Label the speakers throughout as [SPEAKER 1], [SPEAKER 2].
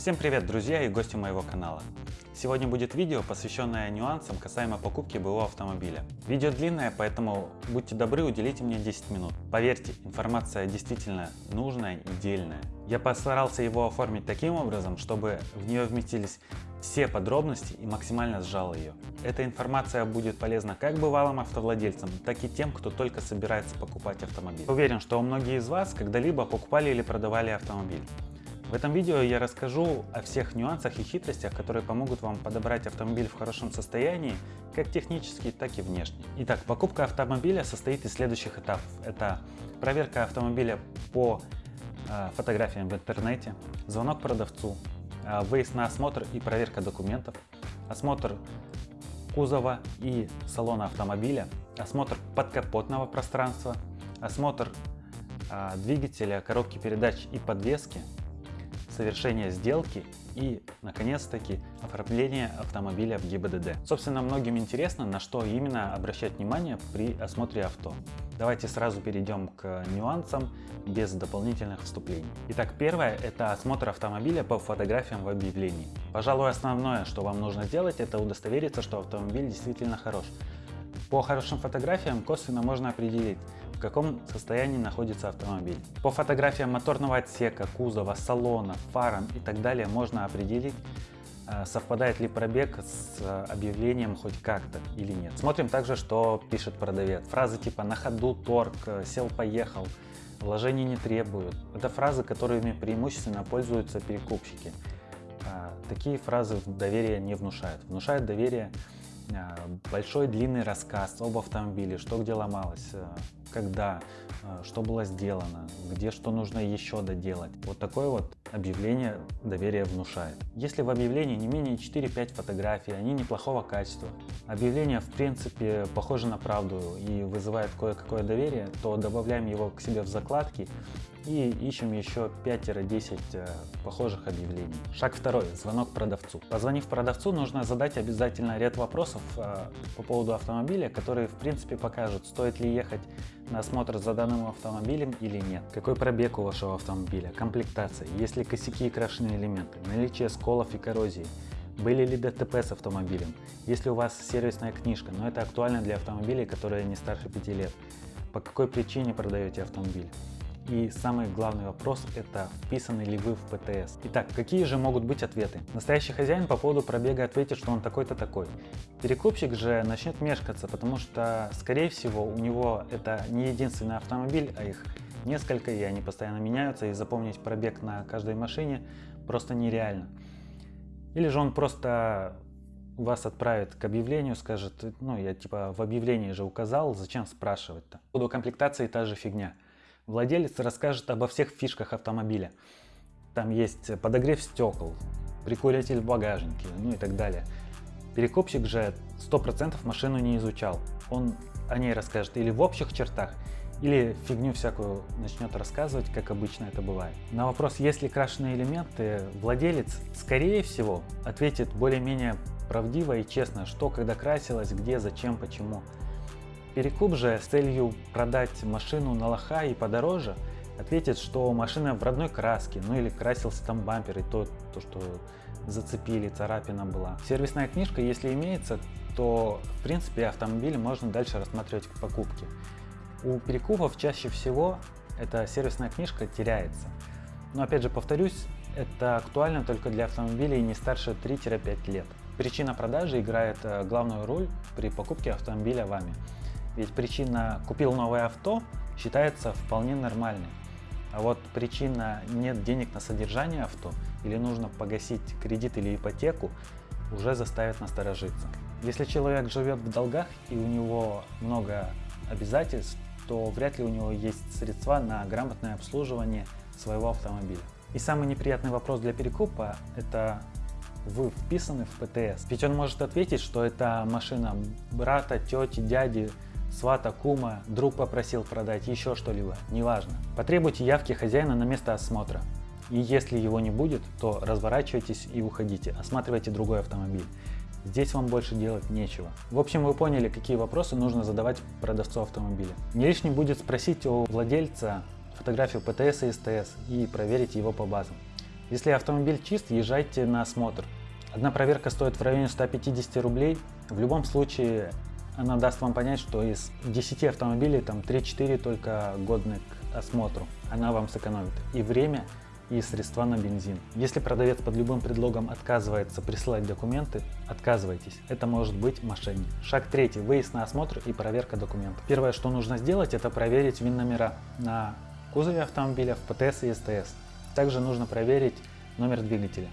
[SPEAKER 1] Всем привет, друзья и гости моего канала. Сегодня будет видео, посвященное нюансам касаемо покупки БУ автомобиля. Видео длинное, поэтому будьте добры, уделите мне 10 минут. Поверьте, информация действительно нужная и дельная. Я постарался его оформить таким образом, чтобы в нее вместились все подробности и максимально сжал ее. Эта информация будет полезна как бывалым автовладельцам, так и тем, кто только собирается покупать автомобиль. Уверен, что многие из вас когда-либо покупали или продавали автомобиль. В этом видео я расскажу о всех нюансах и хитростях, которые помогут вам подобрать автомобиль в хорошем состоянии, как технически, так и внешне. Итак, покупка автомобиля состоит из следующих этапов. Это проверка автомобиля по э, фотографиям в интернете, звонок продавцу, э, выезд на осмотр и проверка документов, осмотр кузова и салона автомобиля, осмотр подкапотного пространства, осмотр э, двигателя, коробки передач и подвески, совершение сделки и, наконец-таки, оформление автомобиля в ГИБДД. Собственно, многим интересно, на что именно обращать внимание при осмотре авто. Давайте сразу перейдем к нюансам без дополнительных вступлений. Итак, первое – это осмотр автомобиля по фотографиям в объявлении. Пожалуй, основное, что вам нужно сделать, это удостовериться, что автомобиль действительно хорош. По хорошим фотографиям косвенно можно определить, в каком состоянии находится автомобиль. По фотографиям моторного отсека, кузова, салона, фарам и так далее можно определить, э, совпадает ли пробег с э, объявлением хоть как-то или нет. Смотрим также, что пишет продавец. Фразы типа «на ходу торг», «сел-поехал», «вложений не требуют». Это фразы, которыми преимущественно пользуются перекупщики. Э, такие фразы доверия не внушают. Внушает доверие большой длинный рассказ об автомобиле, что где ломалось, когда, э, что было сделано, где что нужно еще доделать. Вот такое вот объявление доверия внушает. Если в объявлении не менее 4-5 фотографий, они неплохого качества, объявление в принципе похоже на правду и вызывает кое-какое доверие, то добавляем его к себе в закладки и ищем еще 5-10 э, похожих объявлений. Шаг второй. Звонок продавцу. Позвонив продавцу, нужно задать обязательно ряд вопросов э, по поводу автомобиля, которые в принципе покажут, стоит ли ехать на осмотр за данным автомобилем или нет, какой пробег у вашего автомобиля, комплектация, есть ли косяки и крашеные элементы, наличие сколов и коррозии, были ли ДТП с автомобилем, есть ли у вас сервисная книжка, но это актуально для автомобилей, которые не старше 5 лет, по какой причине продаете автомобиль. И самый главный вопрос – это вписаны ли вы в ПТС. Итак, какие же могут быть ответы? Настоящий хозяин по поводу пробега ответит, что он такой-то такой. Перекупщик же начнет мешкаться, потому что, скорее всего, у него это не единственный автомобиль, а их несколько, и они постоянно меняются, и запомнить пробег на каждой машине просто нереально. Или же он просто вас отправит к объявлению, скажет, ну я типа в объявлении же указал, зачем спрашивать-то. По комплектации та же фигня. Владелец расскажет обо всех фишках автомобиля. Там есть подогрев стекол, прикуритель в багажнике, ну и так далее. Перекупщик же 100% машину не изучал. Он о ней расскажет или в общих чертах, или фигню всякую начнет рассказывать, как обычно это бывает. На вопрос, есть ли крашеные элементы, владелец, скорее всего, ответит более-менее правдиво и честно, что когда красилось, где, зачем, почему. Перекуп же с целью продать машину на лоха и подороже ответит, что машина в родной краске, ну или красился там бампер и то, то что зацепили, царапина была. Сервисная книжка, если имеется, то в принципе автомобиль можно дальше рассматривать к покупке. У перекупов чаще всего эта сервисная книжка теряется. Но опять же повторюсь, это актуально только для автомобилей не старше 3-5 лет. Причина продажи играет э, главную роль при покупке автомобиля вами. Ведь причина «купил новое авто» считается вполне нормальной. А вот причина «нет денег на содержание авто» или нужно погасить кредит или ипотеку уже заставит насторожиться. Если человек живет в долгах и у него много обязательств, то вряд ли у него есть средства на грамотное обслуживание своего автомобиля. И самый неприятный вопрос для перекупа – это вы вписаны в ПТС. Ведь он может ответить, что это машина брата, тети, дяди, свата, кума, друг попросил продать, еще что-либо, неважно. Потребуйте явки хозяина на место осмотра. И если его не будет, то разворачивайтесь и уходите, осматривайте другой автомобиль. Здесь вам больше делать нечего. В общем, вы поняли, какие вопросы нужно задавать продавцу автомобиля. Не лишним будет спросить у владельца фотографию ПТС и СТС и проверить его по базам. Если автомобиль чист, езжайте на осмотр. Одна проверка стоит в районе 150 рублей. В любом случае, она даст вам понять, что из 10 автомобилей там 3-4 только годны к осмотру. Она вам сэкономит и время, и средства на бензин. Если продавец под любым предлогом отказывается присылать документы, отказывайтесь. Это может быть мошенник. Шаг третий. Выезд на осмотр и проверка документов. Первое, что нужно сделать, это проверить ВИН-номера на кузове автомобиля, в ПТС и СТС. Также нужно проверить номер двигателя.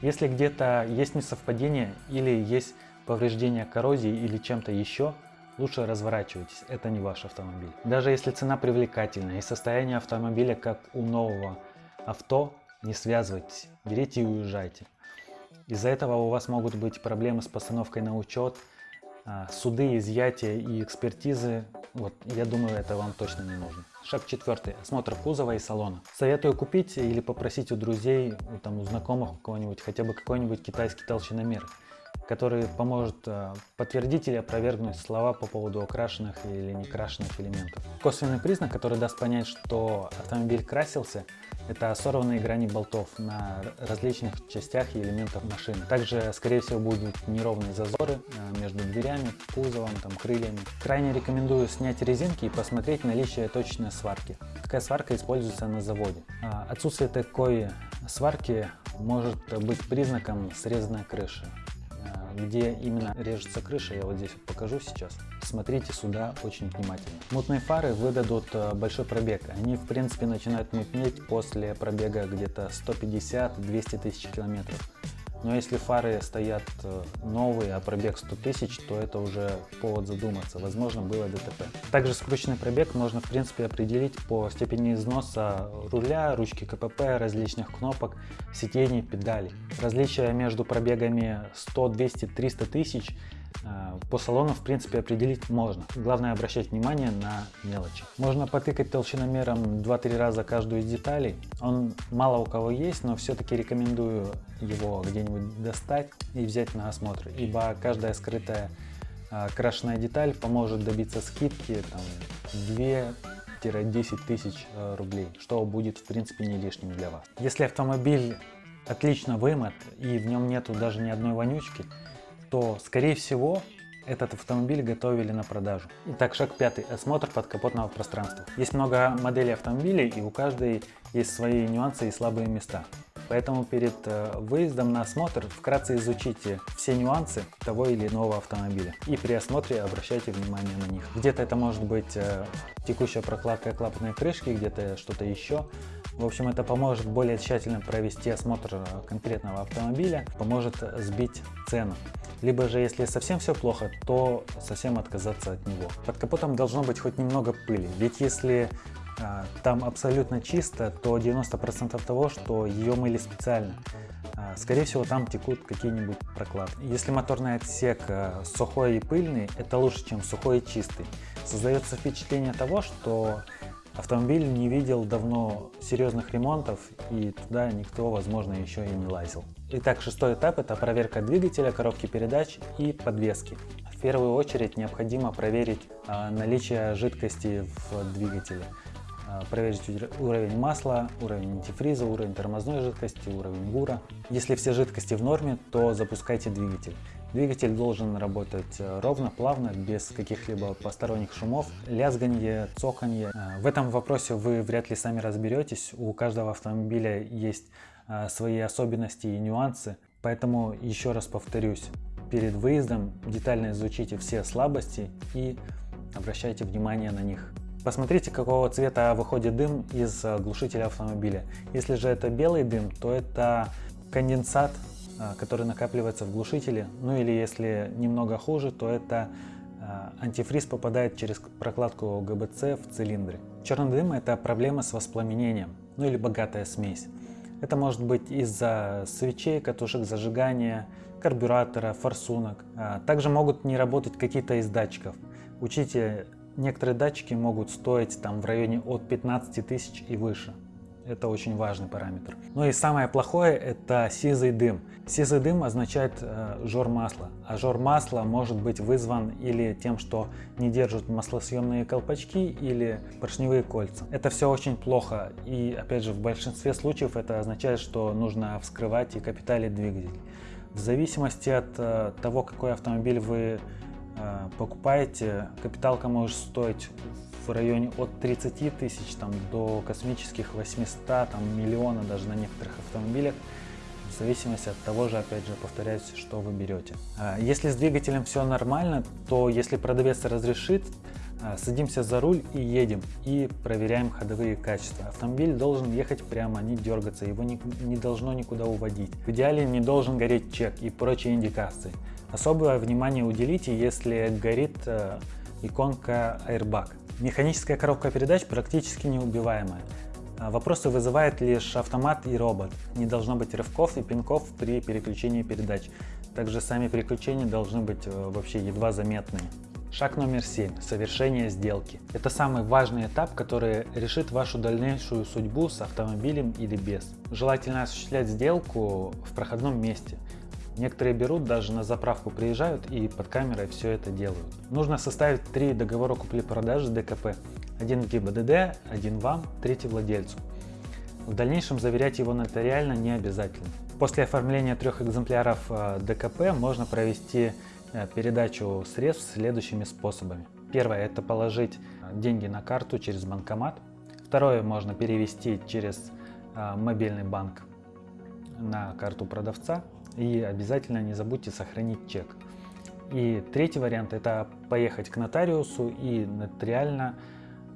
[SPEAKER 1] Если где-то есть несовпадение или есть повреждение коррозии или чем-то еще, лучше разворачивайтесь, это не ваш автомобиль. Даже если цена привлекательная и состояние автомобиля как у нового авто, не связывайтесь, берите и уезжайте. Из-за этого у вас могут быть проблемы с постановкой на учет, а, суды, изъятия и экспертизы. Вот, я думаю, это вам точно не нужно. Шаг четвертый. Осмотр кузова и салона. Советую купить или попросить у друзей, там, у знакомых у кого-нибудь, хотя бы какой-нибудь китайский толщиномер который поможет э, подтвердить или опровергнуть слова по поводу окрашенных или некрашенных элементов. Косвенный признак, который даст понять, что автомобиль красился, это сорванные грани болтов на различных частях и элементах машины. Также, скорее всего, будут неровные зазоры э, между дверями, кузовом, там, крыльями. Крайне рекомендую снять резинки и посмотреть наличие точной сварки. Какая сварка используется на заводе. А, отсутствие такой сварки может быть признаком срезанной крыши где именно режется крыша, я вот здесь вот покажу сейчас. Смотрите сюда очень внимательно. Мутные фары выдадут э, большой пробег. Они в принципе начинают мутнеть после пробега где-то 150-200 тысяч километров. Но если фары стоят э, новые, а пробег 100 тысяч, то это уже повод задуматься. Возможно, было ДТП. Также скрученный пробег можно, в принципе, определить по степени износа руля, ручки КПП, различных кнопок, сидений, педалей. Различия между пробегами 100, 200, 300 тысяч по салону в принципе определить можно. Главное обращать внимание на мелочи. Можно потыкать толщиномером 2-3 раза каждую из деталей. Он мало у кого есть, но все-таки рекомендую его где-нибудь достать и взять на осмотр, ибо каждая скрытая э, крашеная деталь поможет добиться скидки там, 2-10 тысяч э, рублей, что будет в принципе не лишним для вас. Если автомобиль отлично вымыт и в нем нету даже ни одной вонючки, то, скорее всего, этот автомобиль готовили на продажу. Итак, шаг пятый. Осмотр подкапотного пространства. Есть много моделей автомобилей и у каждой есть свои нюансы и слабые места. Поэтому перед э, выездом на осмотр вкратце изучите все нюансы того или иного автомобиля. И при осмотре обращайте внимание на них. Где-то это может быть э, текущая прокладка клапанной крышки, где-то что-то еще. В общем, это поможет более тщательно провести осмотр э, конкретного автомобиля, поможет сбить цену. Либо же, если совсем все плохо, то совсем отказаться от него. Под капотом должно быть хоть немного пыли, ведь если а, там абсолютно чисто, то 90% того, что ее мыли специально. А, скорее всего, там текут какие-нибудь прокладки. Если моторный отсек а, сухой и пыльный, это лучше, чем сухой и чистый. Создается впечатление того, что автомобиль не видел давно серьезных ремонтов и туда никто, возможно, еще и не лазил. Итак, шестой этап – это проверка двигателя, коробки передач и подвески. В первую очередь необходимо проверить а, наличие жидкости в двигателе. А, проверить уровень масла, уровень антифриза, уровень тормозной жидкости, уровень ГУРа. Если все жидкости в норме, то запускайте двигатель. Двигатель должен работать э, ровно, плавно, без каких-либо посторонних шумов, лязганье, цоканье. А, в этом вопросе вы вряд ли сами разберетесь. У каждого автомобиля есть а, свои особенности и нюансы. Поэтому еще раз повторюсь, перед выездом детально изучите все слабости и обращайте внимание на них. Посмотрите, какого цвета выходит дым из глушителя автомобиля. Если же это белый дым, то это конденсат, который накапливается в глушителе. Ну или если немного хуже, то это антифриз попадает через прокладку ГБЦ в цилиндре. Черный дым – это проблема с воспламенением, ну или богатая смесь. Это может быть из-за свечей, катушек зажигания, карбюратора, форсунок. А, также могут не работать какие-то из датчиков. Учите, некоторые датчики могут стоить там в районе от 15 тысяч и выше. Это очень важный параметр. Ну и самое плохое это сизый дым. Сизый дым означает э, жор масла. А жор масла может быть вызван или тем, что не держат маслосъемные колпачки или поршневые кольца. Это все очень плохо. И опять же в большинстве случаев это означает, что нужно вскрывать и капиталить двигатель. В зависимости от э, того, какой автомобиль вы э, покупаете, капиталка может стоить в районе от 30 тысяч там, до космических 800, там, миллиона даже на некоторых автомобилях, в зависимости от того же, опять же, повторяюсь, что вы берете. А, если с двигателем все нормально, то если продавец разрешит, а, садимся за руль и едем, и проверяем ходовые качества. Автомобиль должен ехать прямо, не дергаться, его не, не должно никуда уводить. В идеале не должен гореть чек и прочие индикации. Особое внимание уделите, если горит иконка Airbag. Механическая коробка передач практически неубиваемая. А, вопросы вызывает лишь автомат и робот. Не должно быть рывков и пинков при переключении передач. Также сами переключения должны быть э, вообще едва заметные. Шаг номер 7. Совершение сделки. Это самый важный этап, который решит вашу дальнейшую судьбу с автомобилем или без. Желательно осуществлять сделку в проходном месте – Некоторые берут, даже на заправку приезжают и под камерой все это делают. Нужно составить три договора купли-продажи ДКП. Один в ГИБДД, один вам, третий владельцу. В дальнейшем заверять его нотариально не обязательно. После оформления трех экземпляров э, ДКП можно провести э, передачу средств следующими способами. Первое – это положить деньги на карту через банкомат. Второе – можно перевести через э, мобильный банк на карту продавца. И обязательно не забудьте сохранить чек. И третий вариант это поехать к нотариусу и нотариально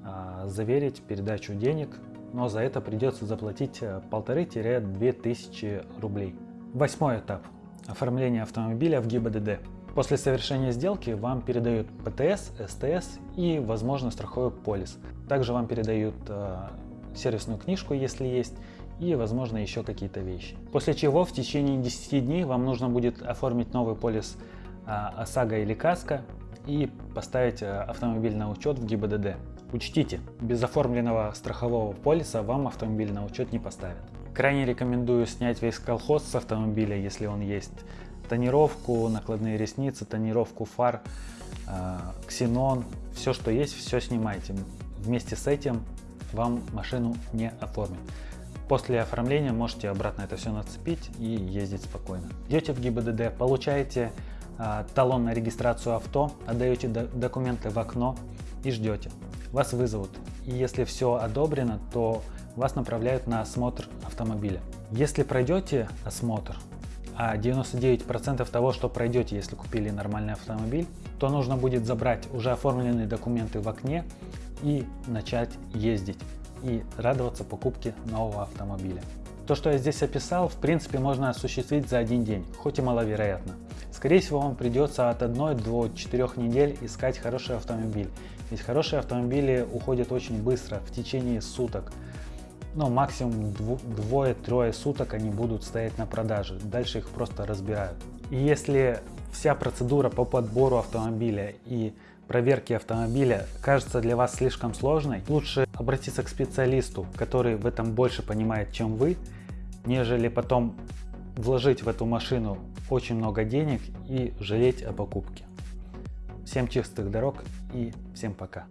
[SPEAKER 1] э, заверить передачу денег, но за это придется заплатить э, полторы-две тысячи рублей. Восьмой этап. Оформление автомобиля в ГИБДД. После совершения сделки вам передают ПТС, СТС и, возможно, страховой полис. Также вам передают э, сервисную книжку, если есть, и, возможно, еще какие-то вещи. После чего в течение 10 дней вам нужно будет оформить новый полис а, ОСАГО или КАСКО и поставить а, автомобиль на учет в ГИБДД. Учтите, без оформленного страхового полиса вам автомобиль на учет не поставят. Крайне рекомендую снять весь колхоз с автомобиля, если он есть. Тонировку, накладные ресницы, тонировку фар, э, ксенон, все что есть, все снимайте. Вместе с этим вам машину не оформят. После оформления можете обратно это все нацепить и ездить спокойно. Идете в ГИБДД, получаете э, талон на регистрацию авто, отдаете до документы в окно и ждете. Вас вызовут. И если все одобрено, то вас направляют на осмотр автомобиля. Если пройдете осмотр, а 99% того, что пройдете, если купили нормальный автомобиль, то нужно будет забрать уже оформленные документы в окне и начать ездить и радоваться покупке нового автомобиля. То, что я здесь описал, в принципе можно осуществить за один день, хоть и маловероятно. Скорее всего вам придется от 1 до 4 недель искать хороший автомобиль, ведь хорошие автомобили уходят очень быстро, в течение суток. Но максимум двое-трое суток они будут стоять на продаже, дальше их просто разбирают. И если вся процедура по подбору автомобиля и проверки автомобиля кажется для вас слишком сложной, лучше обратиться к специалисту, который в этом больше понимает, чем вы, нежели потом вложить в эту машину очень много денег и жалеть о покупке. Всем чистых дорог и всем пока.